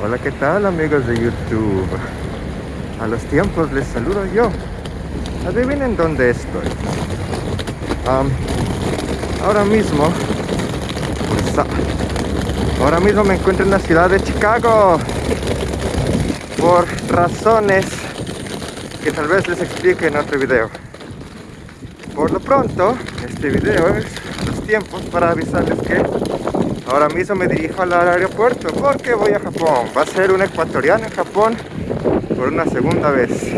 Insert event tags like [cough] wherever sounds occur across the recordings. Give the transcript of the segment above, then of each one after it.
Hola, ¿qué tal amigos de YouTube? A los tiempos les saludo yo. Adivinen dónde estoy. Ahora mismo, ahora mismo me encuentro en la ciudad de Chicago. Por razones que tal vez les explique en otro video. Por lo pronto, este video es los tiempos para avisarles que ahora mismo me dirijo al aeropuerto porque voy a Japón. Va a ser un ecuatoriano en Japón por una segunda vez.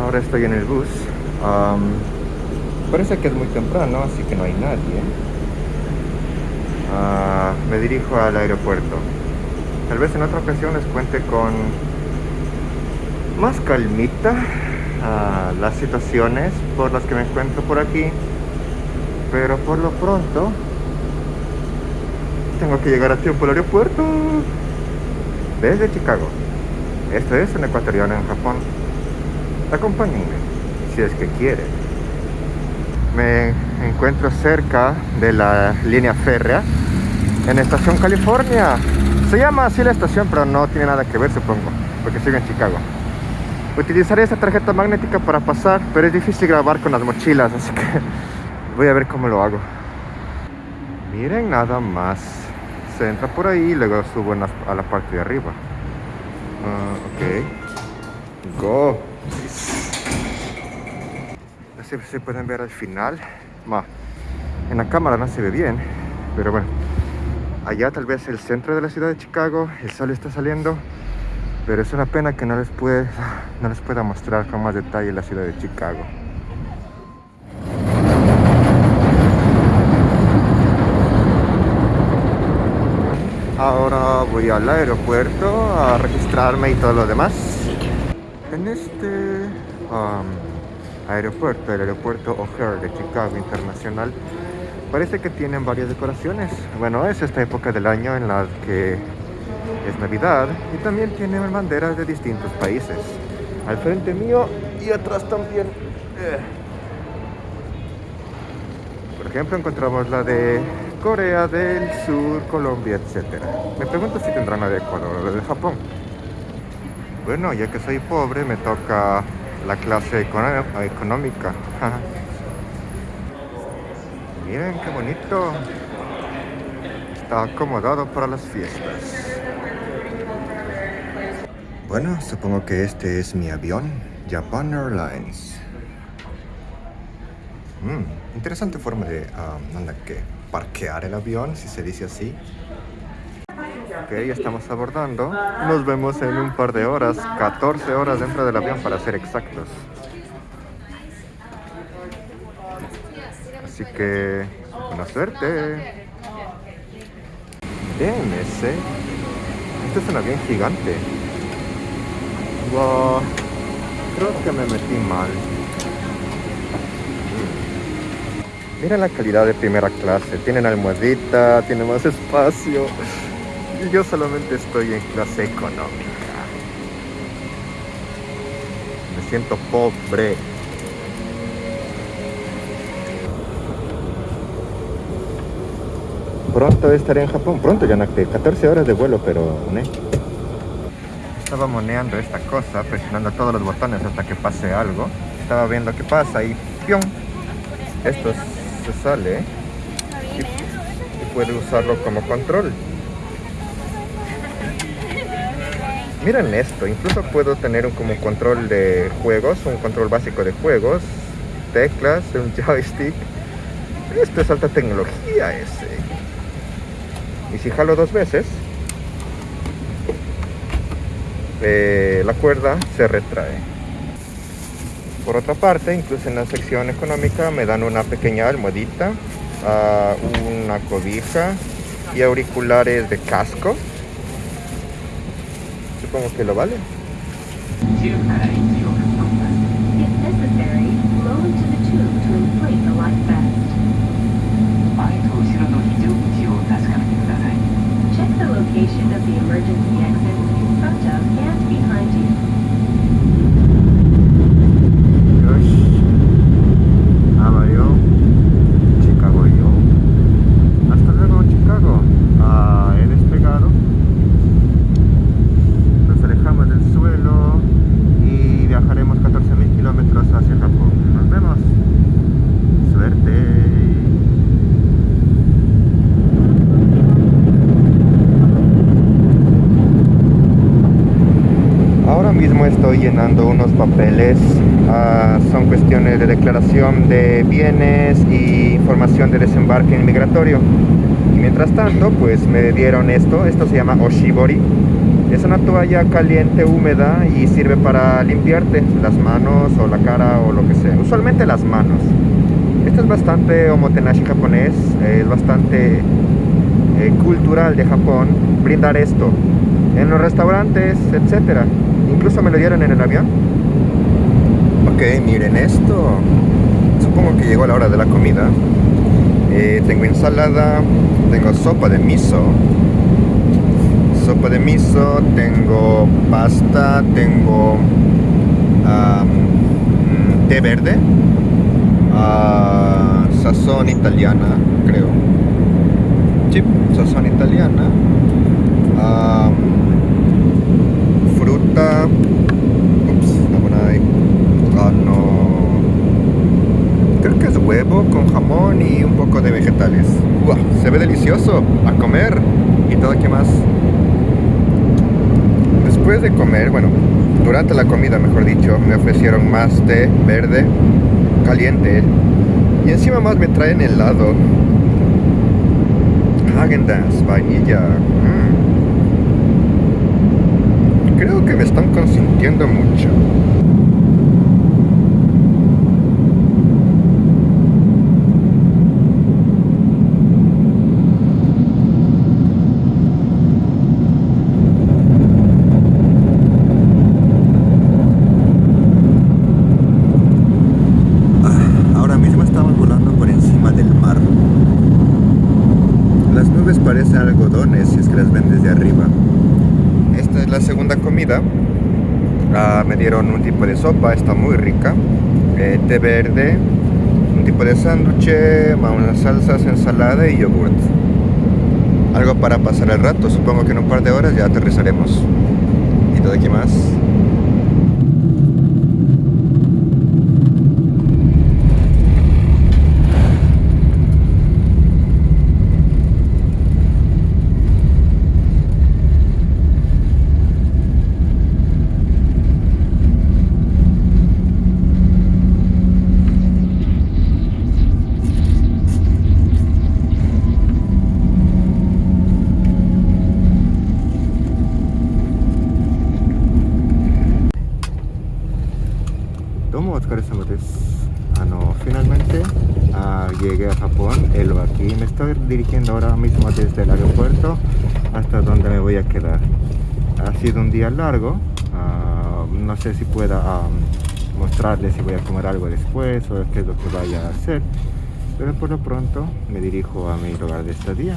Ahora estoy en el bus. Parece que es muy temprano, así que no hay nadie. Ah, me dirijo al aeropuerto. Tal vez en otra ocasión les cuente con más calmita ah, las situaciones por las que me encuentro por aquí. Pero por lo pronto tengo que llegar a tiempo al aeropuerto desde Chicago. Esto es un ecuatoriano en Japón. Acompáñenme, si es que quieren. Me encuentro cerca de la línea férrea en Estación California. Se llama así la estación, pero no tiene nada que ver, supongo, porque sigo en Chicago. Utilizaré esta tarjeta magnética para pasar, pero es difícil grabar con las mochilas, así que voy a ver cómo lo hago. Miren nada más. Se entra por ahí y luego subo la- a la parte de arriba. Ah, ok. Go. No sé si se pueden ver al final. Ma, en la cámara no se ve bien, pero bueno. Allá tal vez el centro de la ciudad de Chicago, el sol está saliendo, pero es una pena que no les, puede, no les pueda mostrar con más detalle la ciudad de Chicago. Ahora voy al aeropuerto a registrarme y todo lo demás. En este um, aeropuerto, el aeropuerto O'Hare de Chicago Internacional, parece que tienen varias decoraciones. Bueno, es esta época del año en la que es Navidad y también tienen banderas de distintos países. Al frente mío y atrás también. Eh. Por ejemplo, encontramos la de Corea del Sur, Colombia, etc. Me pregunto si tendrán la de Ecuador o la de Japón. Bueno, ya que soy pobre, me toca la clase económica. [laughs] Miren qué bonito. Está acomodado para las fiestas. Bueno, supongo que este es mi avión, Japan Airlines. Mm, interesante forma de, um, anda, que parquear el avión, si se dice así. Ok, ya estamos abordando. Nos vemos en un par de horas, 14 horas dentro del avión para ser exactos. Así que, buena suerte. Ese. Este es un avión gigante. Wow. Creo que me metí mal. Miren la calidad de primera clase. Tienen almohadita, tiene más espacio. Y yo solamente estoy en clase económica. Me siento pobre. Pronto estaré en Japón. Pronto ya no 14 horas de vuelo, pero... ¿ne? Estaba moneando esta cosa, presionando todos los botones hasta que pase algo. Estaba viendo qué pasa y ¡pium! Esto se sale y, puede usarlo como control. Miren esto, incluso puedo tener un, como control de juegos, un control básico de juegos, teclas, un [laughs] joystick. Esto es alta tecnología ese. Y si jalo dos veces, eh, la cuerda se retrae. Por otra parte, incluso en la sección económica me dan una pequeña almohadita, uh, una cobija y auriculares de casco. Supongo que lo vale. Check the location of the emergency exits in front of and behind you. Llenando unos papeles. Ah, son cuestiones de declaración de bienes y información de desembarque inmigratorio. Y mientras tanto, pues me dieron esto. Esto se llama Oshibori. Es una toalla caliente, húmeda y sirve para limpiarte las manos o la cara o lo que sea. Usualmente las manos. Esto es bastante omotenashi japonés. Es bastante eh, cultural de Japón brindar esto en los restaurantes, etcétera. Incluso me lo dieron en el avión. Ok, miren esto. Supongo que llegó la hora de la comida. Eh, tengo ensalada, tengo sopa de miso. Sopa de miso, tengo pasta, tengo um, té verde, uh, sazón italiana, creo. Sí, sazón italiana. Fruta. Ups, Ah, no. Creo que es huevo con jamón y un poco de vegetales. ¡Uah! Se ve delicioso. A comer. Y todo que más. Después de comer, bueno, durante la comida, mejor dicho, me ofrecieron más té verde, caliente. Y encima más me traen helado. Häagen-Dazs, vainilla. Mm me están consintiendo mucho. Ah, ahora mismo estamos volando por encima del mar. Las nubes parecen algodones si es que las ven desde arriba la segunda comida. Ah, me dieron un tipo de sopa, está muy rica. Eh, té verde, un tipo de sándwich, unas salsas, ensalada y yogurt. Algo para pasar el rato, supongo que en un par de horas ya aterrizaremos. ¿Y todo aquí más? Domo otsukaresama desu. Ano, finalmente ah, llegué a Japón, el aquí. Me estoy dirigiendo ahora mismo desde el aeropuerto hasta donde me voy a quedar. Ha sido un día largo. ah, no sé si pueda mostrarles si voy a comer algo después o qué es lo que vaya a hacer. Pero por lo pronto me dirijo a mi lugar de estadía.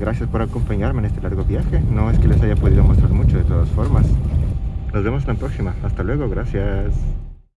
Gracias por acompañarme en este largo viaje. No es que les haya podido mostrar mucho de todas formas. Nos vemos en la próxima. Hasta luego. Gracias.